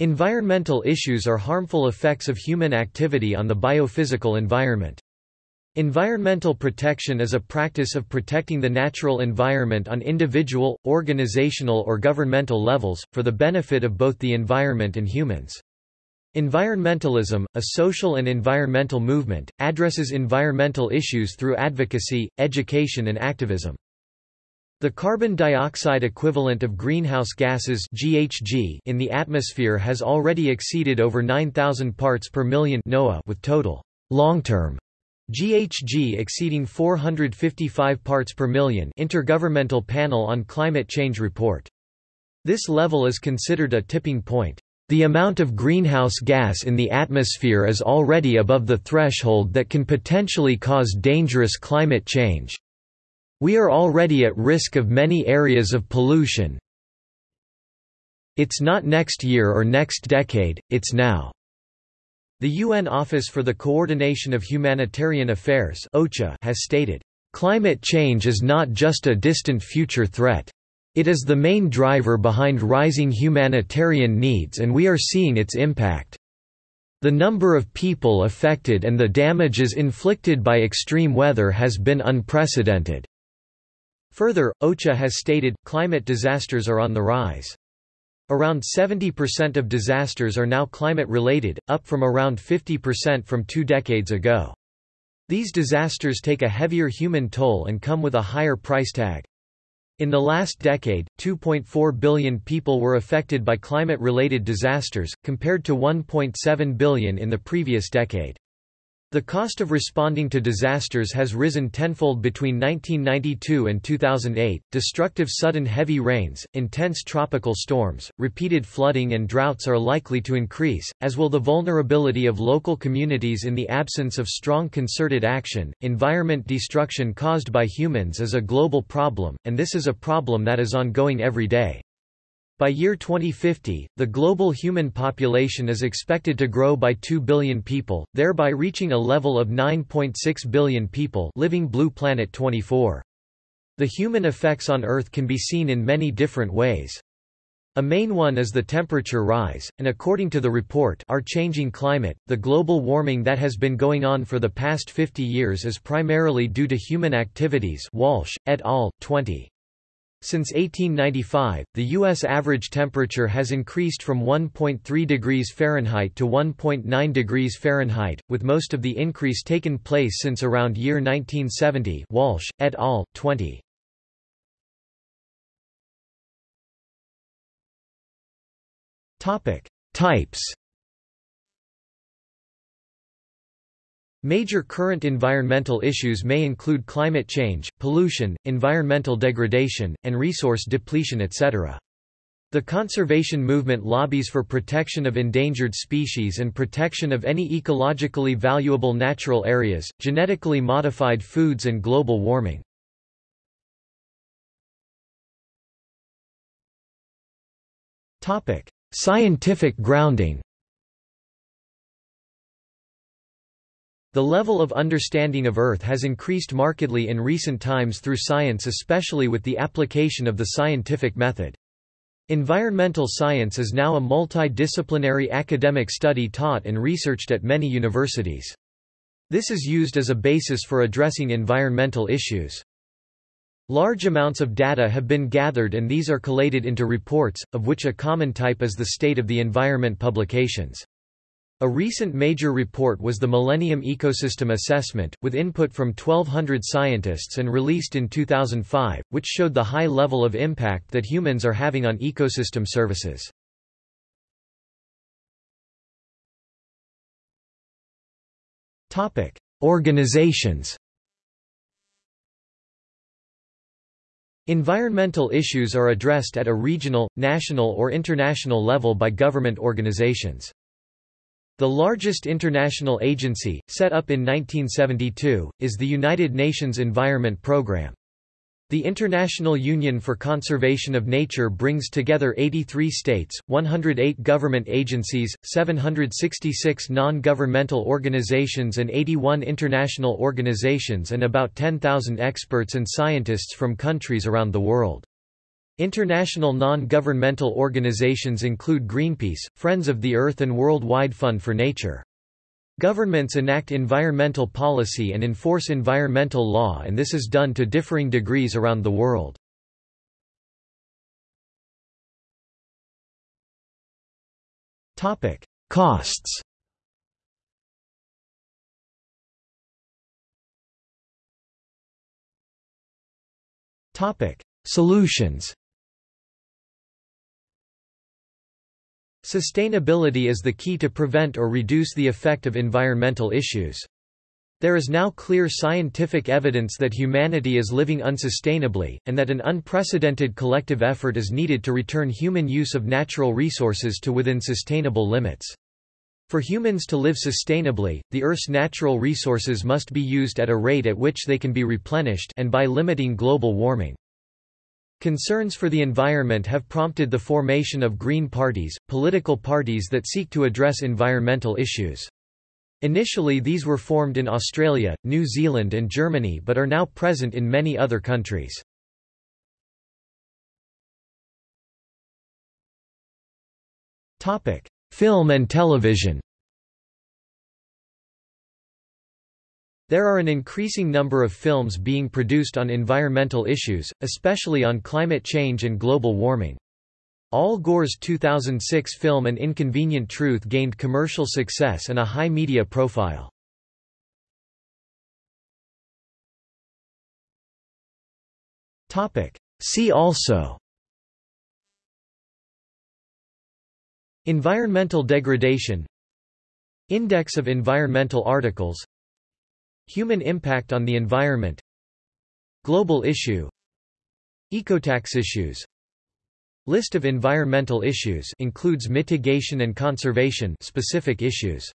Environmental issues are harmful effects of human activity on the biophysical environment. Environmental protection is a practice of protecting the natural environment on individual, organizational or governmental levels, for the benefit of both the environment and humans. Environmentalism, a social and environmental movement, addresses environmental issues through advocacy, education and activism. The carbon dioxide equivalent of greenhouse gases GHG in the atmosphere has already exceeded over 9,000 parts per million NOAA with total long-term GHG exceeding 455 parts per million Intergovernmental Panel on Climate Change report. This level is considered a tipping point. The amount of greenhouse gas in the atmosphere is already above the threshold that can potentially cause dangerous climate change. We are already at risk of many areas of pollution. It's not next year or next decade, it's now. The UN Office for the Coordination of Humanitarian Affairs OCHA has stated, "...climate change is not just a distant future threat. It is the main driver behind rising humanitarian needs and we are seeing its impact. The number of people affected and the damages inflicted by extreme weather has been unprecedented." Further, OCHA has stated, climate disasters are on the rise. Around 70% of disasters are now climate-related, up from around 50% from two decades ago. These disasters take a heavier human toll and come with a higher price tag. In the last decade, 2.4 billion people were affected by climate-related disasters, compared to 1.7 billion in the previous decade. The cost of responding to disasters has risen tenfold between 1992 and 2008. Destructive sudden heavy rains, intense tropical storms, repeated flooding, and droughts are likely to increase, as will the vulnerability of local communities in the absence of strong concerted action. Environment destruction caused by humans is a global problem, and this is a problem that is ongoing every day. By year 2050, the global human population is expected to grow by 2 billion people, thereby reaching a level of 9.6 billion people living Blue Planet 24. The human effects on Earth can be seen in many different ways. A main one is the temperature rise, and according to the report Our Changing Climate, the global warming that has been going on for the past 50 years is primarily due to human activities Walsh, et al., 20. Since 1895, the U.S. average temperature has increased from 1.3 degrees Fahrenheit to 1.9 degrees Fahrenheit, with most of the increase taken place since around year 1970 Walsh, et al., 20. Types Major current environmental issues may include climate change, pollution, environmental degradation, and resource depletion etc. The conservation movement lobbies for protection of endangered species and protection of any ecologically valuable natural areas, genetically modified foods and global warming. Scientific grounding The level of understanding of Earth has increased markedly in recent times through science especially with the application of the scientific method. Environmental science is now a multidisciplinary academic study taught and researched at many universities. This is used as a basis for addressing environmental issues. Large amounts of data have been gathered and these are collated into reports, of which a common type is the State of the Environment publications. A recent major report was the Millennium Ecosystem Assessment, with input from 1,200 scientists and released in 2005, which showed the high level of impact that humans are having on ecosystem services. Organizations Environmental issues are addressed at a regional, national or international level by government organizations. The largest international agency, set up in 1972, is the United Nations Environment Programme. The International Union for Conservation of Nature brings together 83 states, 108 government agencies, 766 non-governmental organizations and 81 international organizations and about 10,000 experts and scientists from countries around the world. International non-governmental organizations include Greenpeace, Friends of the Earth and World Wide Fund for Nature. Governments enact environmental policy and enforce environmental law and this is done to differing degrees around the world. Topic: Costs Topic: Solutions Sustainability is the key to prevent or reduce the effect of environmental issues. There is now clear scientific evidence that humanity is living unsustainably, and that an unprecedented collective effort is needed to return human use of natural resources to within sustainable limits. For humans to live sustainably, the Earth's natural resources must be used at a rate at which they can be replenished and by limiting global warming. Concerns for the environment have prompted the formation of green parties, political parties that seek to address environmental issues. Initially these were formed in Australia, New Zealand and Germany but are now present in many other countries. Film and television There are an increasing number of films being produced on environmental issues, especially on climate change and global warming. Al Gore's 2006 film An Inconvenient Truth gained commercial success and a high media profile. See also Environmental degradation Index of environmental articles Human impact on the environment Global issue Ecotax issues. List of environmental issues includes mitigation and conservation specific issues